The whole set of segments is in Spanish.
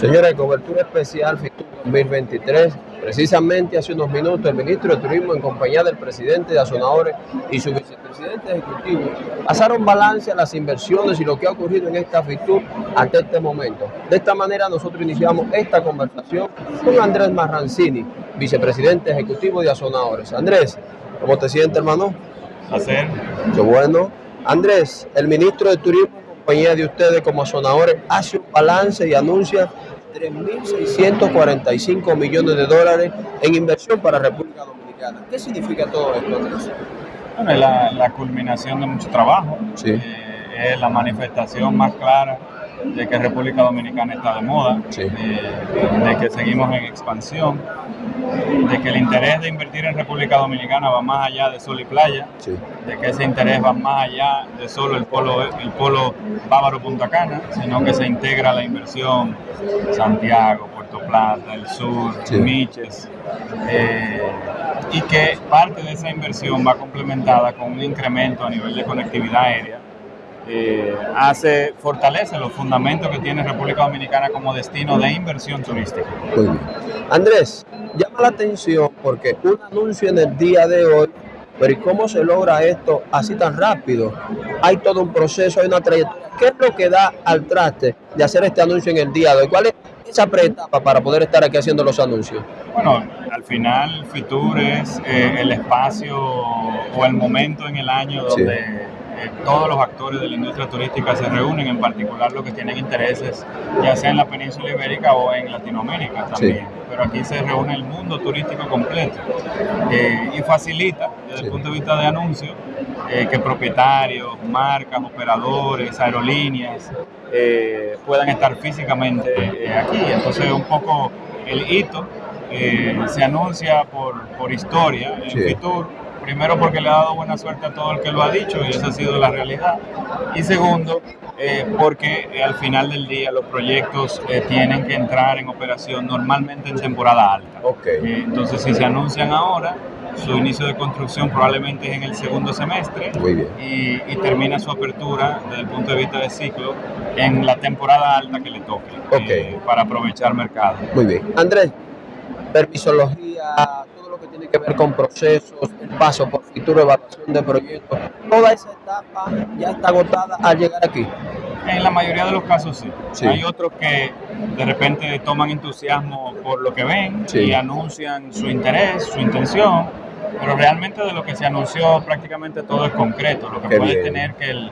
Señora, cobertura especial FITUR 2023. Precisamente hace unos minutos el ministro de Turismo en compañía del presidente de Azonadores y su vicepresidente ejecutivo pasaron balance a las inversiones y lo que ha ocurrido en esta FITUR ante este momento. De esta manera nosotros iniciamos esta conversación con Andrés Marrancini, vicepresidente ejecutivo de Azonadores. Andrés, ¿cómo te sientes hermano? Hacer. Qué bueno. Andrés, el ministro de Turismo compañía de ustedes como Azonadores hace un balance y anuncia 3.645 millones de dólares en inversión para República Dominicana. ¿Qué significa todo esto, Andrés? Bueno, es la, la culminación de mucho trabajo. Sí. Eh, es la manifestación más clara de que República Dominicana está de moda, Sí. de, de que seguimos en expansión, de que el interés de invertir en República Dominicana va más allá de sol y playa, Sí. de que ese interés va más allá de solo el polo, el polo Bávaro Punta Cana, sino que se integra la inversión Santiago, Puerto Plata, el sur, Sí. Miches, eh, y que parte de esa inversión va complementada con un incremento a nivel de conectividad aérea. Eh, hace, fortalece los fundamentos que tiene República Dominicana como destino de inversión turística. Muy bien. Andrés, llama la atención porque un anuncio en el día de hoy, pero ¿y cómo se logra esto así tan rápido? Hay todo un proceso, hay una trayectoria. ¿Qué es lo que da al traste de hacer este anuncio en el día de hoy? ¿Cuál es esa preetapa para poder estar aquí haciendo los anuncios? Bueno, al final Fitur es eh, el espacio o el momento en el año Sí. Eh, todos los actores de la industria turística se reúnen, en particular los que tienen intereses ya sea en la península ibérica o en Latinoamérica también. Pero aquí se reúne el mundo turístico completo eh, y facilita desde Sí. el punto de vista de anuncio eh, que propietarios, marcas, operadores, aerolíneas eh, puedan estar físicamente aquí. Entonces un poco el hito eh, se anuncia por, por historia en Sí. Fitur. Primero porque le ha dado buena suerte a todo el que lo ha dicho y esa ha sido la realidad. Y segundo, eh, porque eh, al final del día los proyectos eh, tienen que entrar en operación normalmente en temporada alta. Ok. Eh, entonces, si se anuncian ahora, su inicio de construcción probablemente es en el segundo semestre Muy bien. y, y termina su apertura desde el punto de vista de ciclo en la temporada alta que le toque Ok. eh, para aprovechar mercado. Muy bien. Andrés, permisología, tiene que ver con procesos, el paso por futuro, evaluación de proyectos, toda esa etapa ya está agotada al llegar aquí. En la mayoría de los casos sí. Sí. Hay otros que de repente toman entusiasmo por lo que ven Sí. y anuncian su interés, su intención, pero realmente de lo que se anunció prácticamente todo es concreto. Lo que Qué puede bien. tener que el,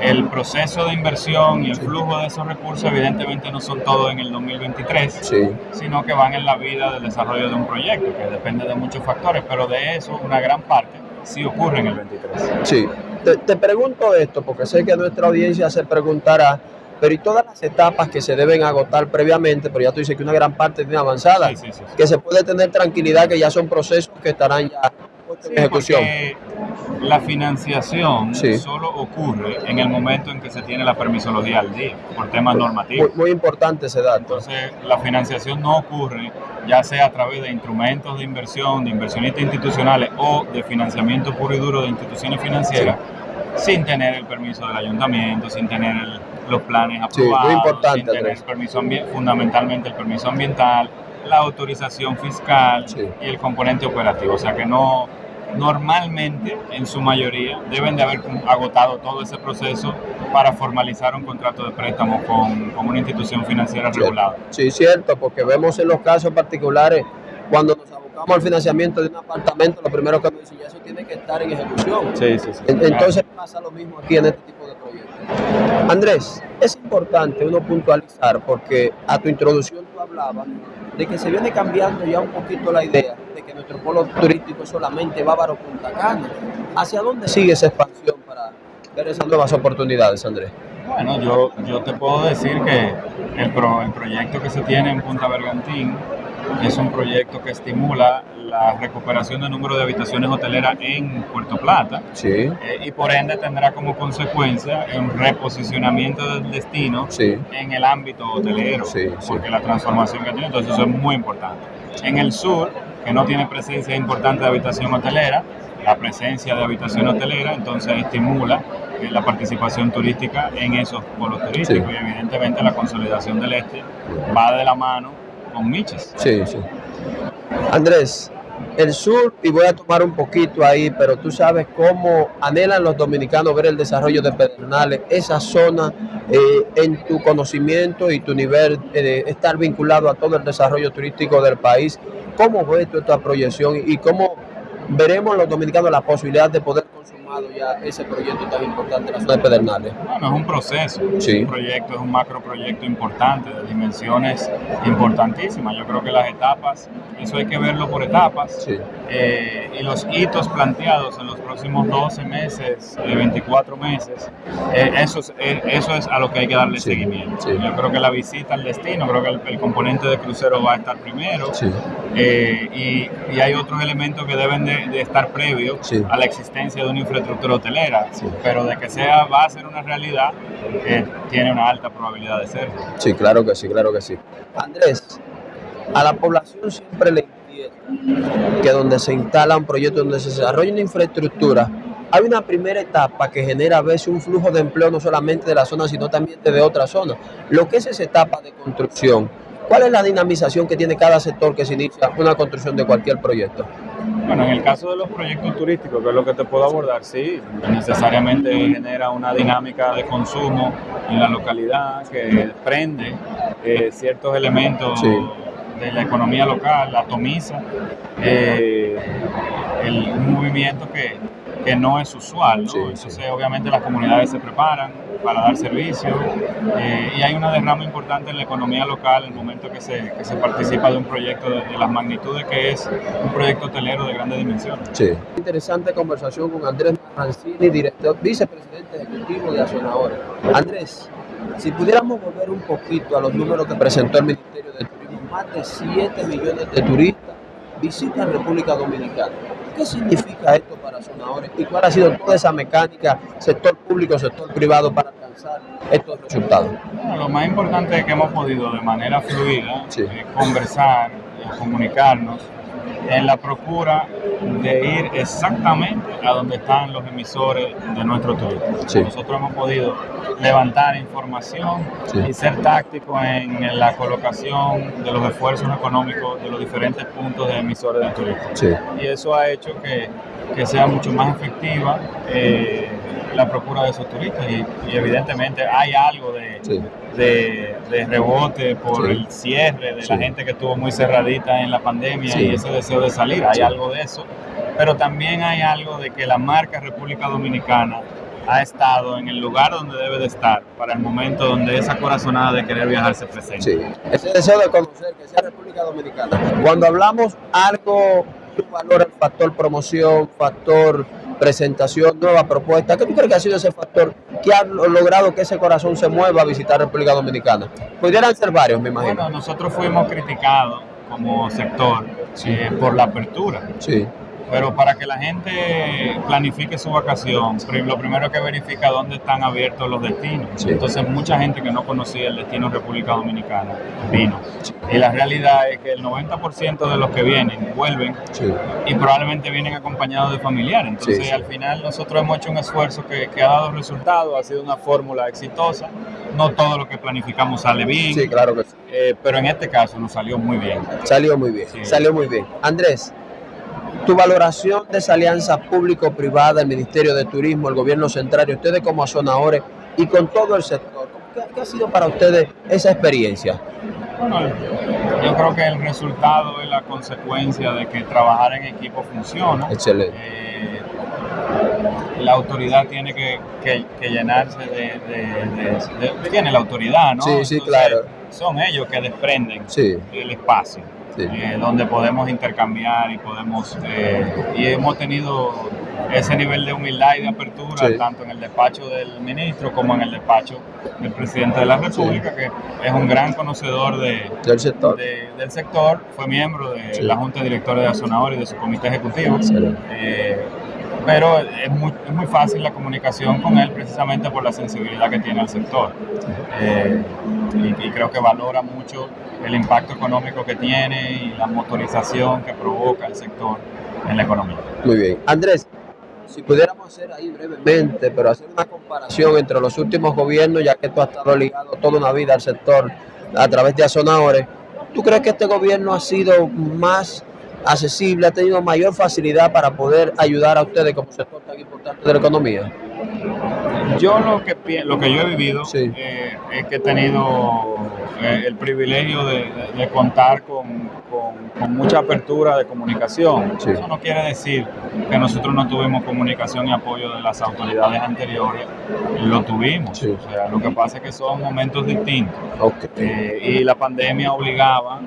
el proceso de inversión y el flujo de esos recursos evidentemente no son todos en el 2023, Sí. sino que van en la vida del desarrollo de un proyecto, que depende de muchos factores, pero de eso una gran parte sí ocurre en el 23. Sí. Te, te pregunto esto porque sé que nuestra audiencia se preguntará, pero y todas las etapas que se deben agotar previamente, pero ya tú dices que una gran parte tiene avanzada, Sí, sí, que se puede tener tranquilidad que ya son procesos que estarán ya en Sí, ejecución. La financiación Sí. solo ocurre en el momento en que se tiene la permisología al día, por temas normativos. muy importante ese dato. Entonces, la financiación no ocurre ya sea a través de instrumentos de inversión, de inversionistas institucionales o de financiamiento puro y duro de instituciones financieras, sin tener el permiso del ayuntamiento, sin tener el- los planes Sí, muy aprobados, importante, sin tener el permiso fundamentalmente el permiso ambiental, la autorización fiscal y el componente operativo. O sea que no, normalmente, en su mayoría, deben de haber agotado todo ese proceso para formalizar un contrato de préstamo con, con una institución financiera regulada. Sí, cierto, porque vemos en los casos particulares, cuando nos abocamos al financiamiento de un apartamento, lo primero que nos dicen, ya eso tiene que estar en ejecución. Sí, sí, sí. En- Entonces pasa lo mismo aquí en este tipo de proyectos. Andrés, es importante uno puntualizar, porque a tu introducción tú hablabas de que se viene cambiando ya un poquito la idea de que nuestro polo turístico es solamente Bávaro Punta Cana. ¿Hacia dónde sigue esa expansión para ver esas nuevas oportunidades, Andrés? Bueno, yo, yo te puedo decir que el, pro- el proyecto que se tiene en Punta Bergantín es un proyecto que estimula la recuperación del número de habitaciones hoteleras en Puerto Plata Sí, eh, y por ende tendrá como consecuencia un reposicionamiento del destino sí, en el ámbito hotelero, Sí, sí. porque la transformación que tiene, entonces eso es muy importante. En el sur, que no tiene presencia importante de habitación hotelera, la presencia de habitación hotelera entonces estimula eh, la participación turística en esos polos turísticos y evidentemente la consolidación del este va de la mano con Miches. Sí, sí. Andrés, el sur, y voy a tomar un poquito ahí, pero tú sabes cómo anhelan los dominicanos ver el desarrollo de Pedernales, esa zona eh, en tu conocimiento y tu nivel de estar vinculado a todo el desarrollo turístico del país. ¿Cómo ves tú esta proyección y cómo veremos los dominicanos la posibilidad de poder ya ese proyecto tan importante en la zona de Pedernales? Bueno, es un proceso, sí. un proyecto, es un macro proyecto importante, de dimensiones importantísimas. Yo creo que las etapas, eso hay que verlo por etapas, sí. eh, y los hitos planteados en los próximos 12 meses, 24 meses, eh, eso, es, eh, eso es a lo que hay que darle sí. seguimiento. Yo creo que la visita al destino, creo que el, el componente de crucero va a estar primero, eh, y, y, hay otros elementos que deben de, de estar previos a la existencia de una infraestructura estructura hotelera, sí. pero de que sea va a ser una realidad, eh, tiene una alta probabilidad de ser. Sí, claro que sí, claro que sí. Andrés, a la población siempre le que donde se instala un proyecto, donde se desarrolla una infraestructura, hay una primera etapa que genera a veces un flujo de empleo no solamente de la zona, sino también de otras zonas. Lo que es esa etapa de construcción, ¿cuál es la dinamización que tiene cada sector que se inicia una construcción de cualquier proyecto? Bueno, en el caso de los proyectos turísticos, que es lo que te puedo abordar, sí, necesariamente genera una dinámica de consumo en la localidad que prende eh, ciertos elementos sí. de la economía local, atomiza eh, el, un movimiento que, que no es usual. ¿no? Sí, Entonces, sí. obviamente, las comunidades se preparan para dar servicio eh, y hay una derrama importante en la economía local en el momento que se, que se participa de un proyecto de, de, las magnitudes que es un proyecto hotelero de grandes dimensiones. Sí. Interesante conversación con Andrés Mancini, director, vicepresidente ejecutivo de Azonadores. Andrés, si pudiéramos volver un poquito a los números que presentó el Ministerio de Turismo, más de 7 millones de turistas visitan República Dominicana. ¿Qué significa esto para Sonadores y cuál ha sido toda esa mecánica, sector público, sector privado, para alcanzar estos resultados? Bueno, lo más importante es que hemos podido de manera fluida sí. eh, conversar, eh, comunicarnos en la procura de ir exactamente a donde están los emisores de nuestro turismo. Sí. Nosotros hemos podido levantar información sí. y ser tácticos en la colocación de los esfuerzos económicos de los diferentes puntos de emisores de turismo. Sí. Y eso ha hecho que, que sea mucho más efectiva eh, la procura de esos turistas y, y evidentemente hay algo de, sí. De, de, rebote por sí. el cierre de sí. la gente que estuvo muy cerradita en la pandemia y ese deseo de salir, hay algo de eso, pero también hay algo de que la marca República Dominicana ha estado en el lugar donde debe de estar para el momento donde esa corazonada de querer viajar se presenta. Sí, ese deseo de conocer que sea República Dominicana. Cuando hablamos algo, el factor promoción, factor presentación, nueva propuesta. ¿Qué tú crees que ha sido ese factor que ha logrado que ese corazón se mueva a visitar República Dominicana? Pudieran ser varios, me imagino. Bueno, nosotros fuimos criticados como sector sí. eh, por la apertura. Sí. Pero para que la gente planifique su vacación, lo primero que verifica dónde están abiertos los destinos. Sí. Entonces mucha gente que no conocía el destino República Dominicana vino. Sí. Y la realidad es que el 90% de los que vienen vuelven sí. y probablemente vienen acompañados de familiares. Entonces al final nosotros hemos hecho un esfuerzo que, que ha dado resultados, ha sido una fórmula exitosa. No todo lo que planificamos sale bien. Sí, claro que sí. Eh, pero en este caso nos salió muy bien. Salió muy bien, salió muy bien. Andrés, tu valoración de esa alianza público-privada, el Ministerio de Turismo, el Gobierno Central, y ustedes como azonadores y con todo el sector, ¿qué, ¿qué, ha sido para ustedes esa experiencia? Bueno, yo creo que el resultado es la consecuencia de que trabajar en equipo funciona. Excelente. Eh, la autoridad tiene que, que, que llenarse de, de, de, Tiene la autoridad, ¿no? Sí, sí, Entonces, claro. Son ellos que desprenden sí. el espacio sí. eh, donde podemos intercambiar y podemos eh, y hemos tenido ese nivel de humildad y de apertura sí. tanto en el despacho del ministro como en el despacho del presidente de la República que es un gran conocedor de, del, sector. De, del sector fue miembro de la junta directora de Azonador y de su comité ejecutivo eh, pero es muy, es muy, fácil la comunicación con él precisamente por la sensibilidad que tiene al sector. Eh, y, y, creo que valora mucho el impacto económico que tiene y la motorización que provoca el sector en la economía. Muy bien. Andrés, si pudiéramos hacer ahí brevemente, pero hacer una comparación entre los últimos gobiernos, ya que tú has estado ligado toda una vida al sector a través de Azonadores, ¿tú crees que este gobierno ha sido más accesible, ha tenido mayor facilidad para poder ayudar a ustedes como sector tan importante de la economía? Yo lo que, lo que yo he vivido eh, es que he tenido eh, el privilegio de, contar con, mucha apertura de comunicación. Eso no quiere decir que nosotros no tuvimos comunicación y apoyo de las autoridades anteriores, lo tuvimos. O sea, lo que pasa es que son momentos distintos. Eh, y la pandemia obligaba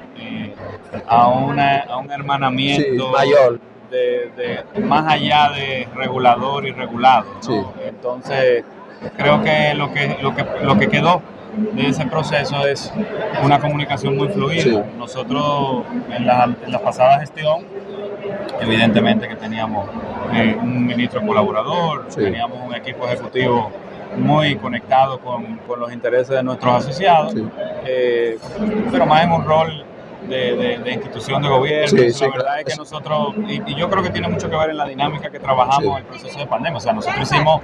a, una, a un hermanamiento mayor de, más allá de regulador y regulado. Entonces, creo que lo que, lo que lo que quedó de ese proceso es una comunicación muy fluida. Nosotros en la, en la, pasada gestión, evidentemente que teníamos eh, un ministro colaborador, teníamos un equipo ejecutivo muy conectado con, con los intereses de nuestros asociados, eh, pero más en un rol de, de, institución de gobierno. la verdad es que nosotros, y, yo creo que tiene mucho que ver en la dinámica que trabajamos en el proceso de pandemia. O sea, nosotros hicimos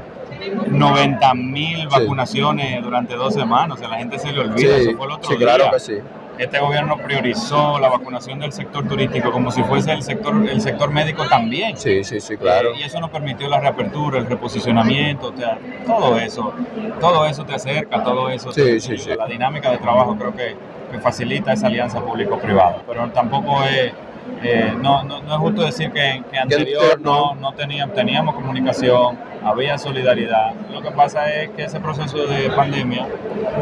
90 mil vacunaciones durante dos semanas. O sea, la gente se le olvida. Eso fue el otro Claro que sí. Este gobierno priorizó la vacunación del sector turístico como si fuese el sector, el sector médico también. Sí, sí, sí, claro. Eh, y eso nos permitió la reapertura, el reposicionamiento, o sea, todo eso, todo eso te acerca, todo eso. Sí, sí, sí. La dinámica de trabajo creo que que facilita esa alianza público-privada. Pero tampoco es, eh, no, no, es justo decir que, que anterior no, no teníamos, teníamos comunicación, había solidaridad. Lo que pasa es que ese proceso de pandemia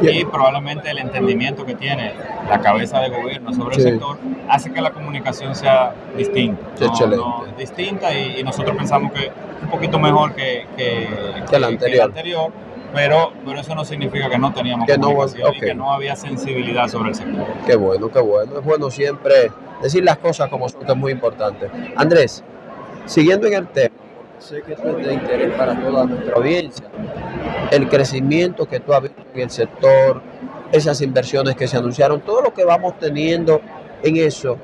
y probablemente el entendimiento que tiene la cabeza de gobierno sobre el sector hace que la comunicación sea distinta. distinta y, nosotros pensamos que un poquito mejor que, que, que, anterior. anterior pero, pero eso no significa que no teníamos que comunicación y que no había sensibilidad sobre el sector. Qué bueno, qué bueno. Es bueno siempre decir las cosas como son, que es muy importante. Andrés, siguiendo en el tema, sé que esto es de interés para toda nuestra audiencia, el crecimiento que tú has visto en el sector, esas inversiones que se anunciaron, todo lo que vamos teniendo en eso,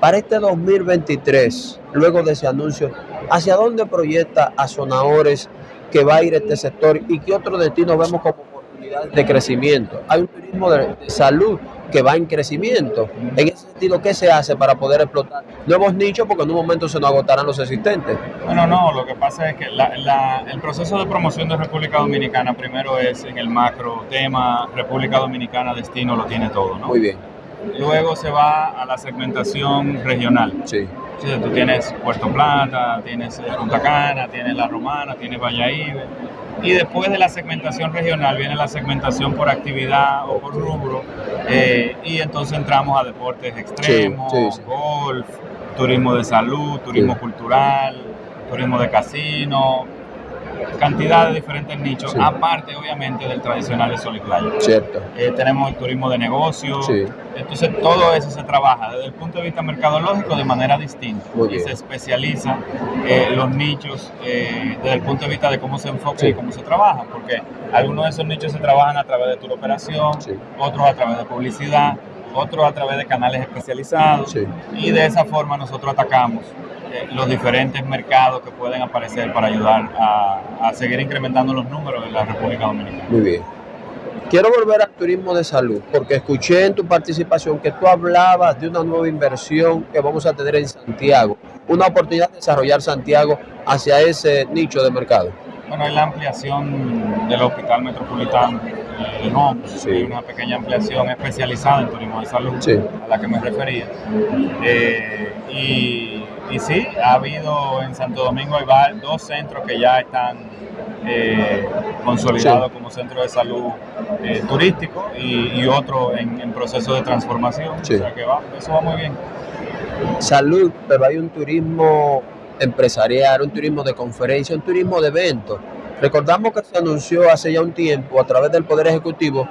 para este 2023, luego de ese anuncio, ¿hacia dónde proyecta a Sonadores que va a ir este sector y qué otros destinos vemos como oportunidades de crecimiento. Hay un turismo de, salud que va en crecimiento. En ese sentido, ¿qué se hace para poder explotar nuevos nichos? Porque en un momento se nos agotarán los existentes. Bueno, no, lo que pasa es que el proceso de promoción de República Dominicana primero es en el macro tema, República Dominicana destino lo tiene todo, ¿no? Muy bien. Luego se va a la segmentación regional. Sí tú tienes Puerto Plata, tienes eh, Punta Cana, tienes La Romana, tienes Valladolid. Y después de la segmentación regional viene la segmentación por actividad o por rubro. Eh, y entonces entramos a deportes extremos, golf, turismo de salud, turismo cultural, turismo de casino, cantidad de diferentes nichos, aparte obviamente del tradicional de Sol y Playa. Cierto. Eh, tenemos el turismo de negocio, entonces todo eso se trabaja desde el punto de vista mercadológico de manera distinta. Y se especializa eh, los nichos eh, desde el punto de vista de cómo se enfoca y cómo se trabaja, porque algunos de esos nichos se trabajan a través de tu operación, otros a través de publicidad, otros a través de canales especializados. Y de esa forma nosotros atacamos los diferentes mercados que pueden aparecer para ayudar a, seguir incrementando los números en la República Dominicana. Muy bien. Quiero volver al turismo de salud, porque escuché en tu participación que tú hablabas de una nueva inversión que vamos a tener en Santiago, una oportunidad de desarrollar Santiago hacia ese nicho de mercado. Bueno, es la ampliación del Hospital Metropolitano de no, sí. una pequeña ampliación especializada en turismo de salud a la que me refería. Eh, y y sí, ha habido en Santo Domingo hay dos centros que ya están eh, consolidados como centro de salud eh, turístico y, otro en, proceso de transformación. O sea que va, eso va muy bien. Salud, pero hay un turismo empresarial, un turismo de conferencia, un turismo de eventos. Recordamos que se anunció hace ya un tiempo a través del Poder Ejecutivo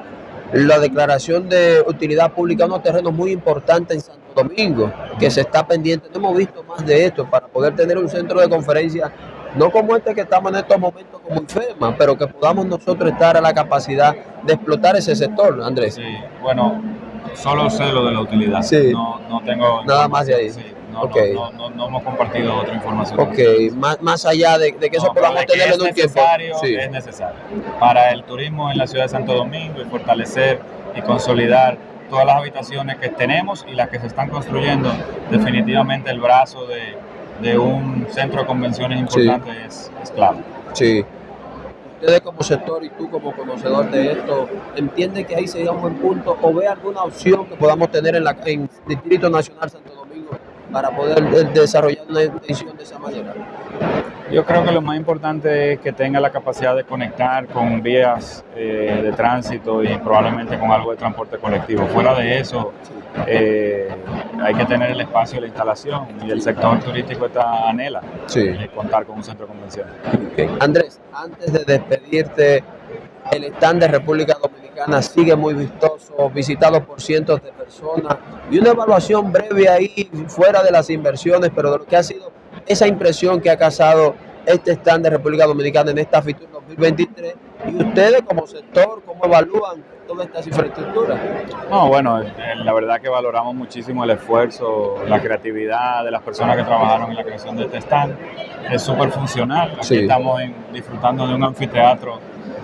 la declaración de utilidad pública de unos terrenos muy importantes en Santo Domingo, que se está pendiente. No hemos visto más de esto para poder tener un centro de conferencia, no como este que estamos en estos momentos como FEMA, pero que podamos nosotros estar a la capacidad de explotar ese sector, Andrés. Sí, bueno, solo sé lo de la utilidad. Sí. No, no tengo nada más de ahí. Sí, No, no, no, no hemos compartido otra información. Ok, más, más allá de, de que eso podamos tenerlo es en un tiempo. Sí. Es necesario. Para el turismo en la ciudad de Santo Domingo y fortalecer y consolidar todas las habitaciones que tenemos y las que se están construyendo, definitivamente el brazo de, de un centro de convenciones importante es, es clave. Sí. Ustedes como sector y tú como conocedor de esto, ¿entiende que ahí sería un buen punto o ve alguna opción que podamos tener en, la, en Distrito Nacional Santo Domingo para poder desarrollar una intención de esa manera? Yo creo que lo más importante es que tenga la capacidad de conectar con vías eh, de tránsito y probablemente con algo de transporte colectivo. Fuera de eso, eh, hay que tener el espacio de la instalación y el sector turístico está anhela Sí. eh, contar con un centro de. Andrés, antes de despedirte, el stand de República Dominicana sigue muy vistoso, visitado por cientos de personas y una evaluación breve ahí, fuera de las inversiones, pero de lo que ha sido esa impresión que ha causado este stand de República Dominicana en esta FITUR 2023 y ustedes como sector, ¿cómo evalúan todas estas infraestructuras? No, bueno, eh, la verdad que valoramos muchísimo el esfuerzo, la creatividad de las personas que trabajaron en la creación de este stand. Es súper funcional. Aquí Sí. estamos disfrutando de un anfiteatro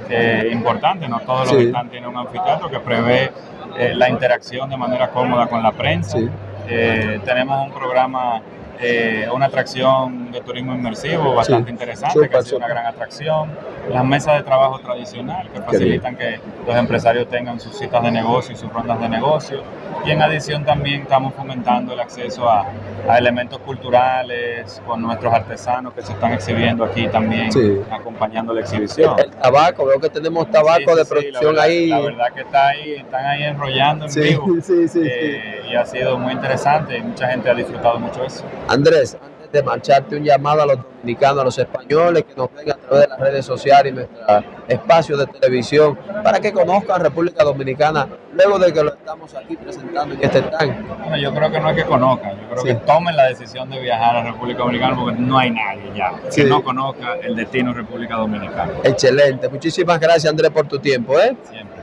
eh, importante. No todos los Sí. stands tienen un anfiteatro que prevé eh, la interacción de manera cómoda con la prensa. Sí. Eh, tenemos un programa, eh, una atracción de turismo inmersivo bastante Sí. interesante, que ha sido una gran atracción. Las mesas de trabajo tradicional que facilitan que los empresarios tengan sus citas de negocio y sus rondas de negocio. Y en adición también estamos fomentando el acceso a, a elementos culturales con nuestros artesanos que se están exhibiendo aquí también, Sí. acompañando la exhibición. El tabaco, veo que tenemos tabaco Sí, de producción la verdad, ahí. La verdad que está ahí, están ahí enrollando en vivo. sí, sí, sí. Eh, y ha sido muy interesante y mucha gente ha disfrutado mucho eso. Andrés, antes de marcharte, un llamado a los dominicanos, a los españoles que nos ven a través de las redes sociales y nuestros espacios de televisión para que conozcan República Dominicana luego de que lo estamos aquí presentando en este stand. Bueno, yo creo que no es que conozcan, yo creo Sí. que tomen la decisión de viajar a República Dominicana porque no hay nadie ya Sí. que no conozca el destino República Dominicana. Excelente. Muchísimas gracias, Andrés, por tu tiempo. ¿eh? Siempre.